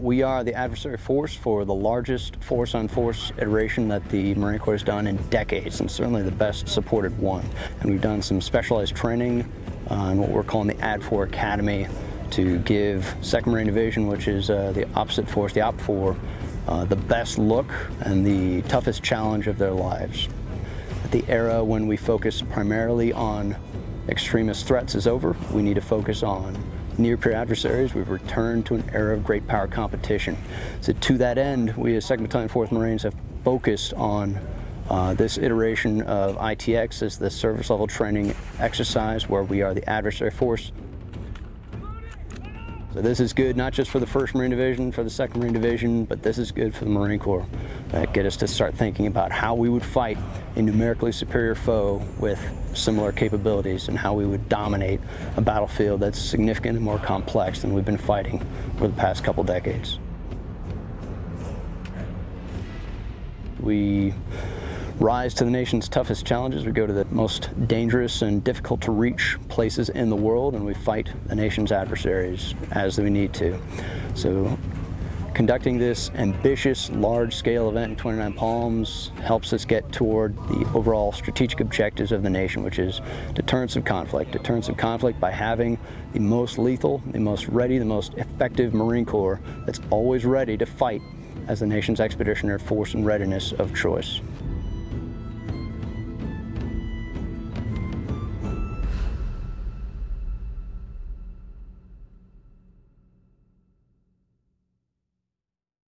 We are the adversary force for the largest force-on-force iteration that the Marine Corps has done in decades, and certainly the best supported one. And we've done some specialized training on what we're calling the ADFOR Academy to give 2nd Marine Division, which is uh, the opposite force, the OPFOR, uh, the best look and the toughest challenge of their lives. At the era when we focus primarily on extremist threats is over, we need to focus on near-peer adversaries, we've returned to an era of great power competition. So to that end, we as 2nd Battalion 4th Marines have focused on uh, this iteration of ITX as the service level training exercise where we are the adversary force this is good not just for the 1st Marine Division, for the 2nd Marine Division, but this is good for the Marine Corps. That get us to start thinking about how we would fight a numerically superior foe with similar capabilities and how we would dominate a battlefield that's significant and more complex than we've been fighting for the past couple decades. We rise to the nation's toughest challenges. We go to the most dangerous and difficult to reach places in the world and we fight the nation's adversaries as we need to. So conducting this ambitious large-scale event in 29 Palms helps us get toward the overall strategic objectives of the nation, which is deterrence of conflict. Deterrence of conflict by having the most lethal, the most ready, the most effective Marine Corps that's always ready to fight as the nation's expeditionary force and readiness of choice.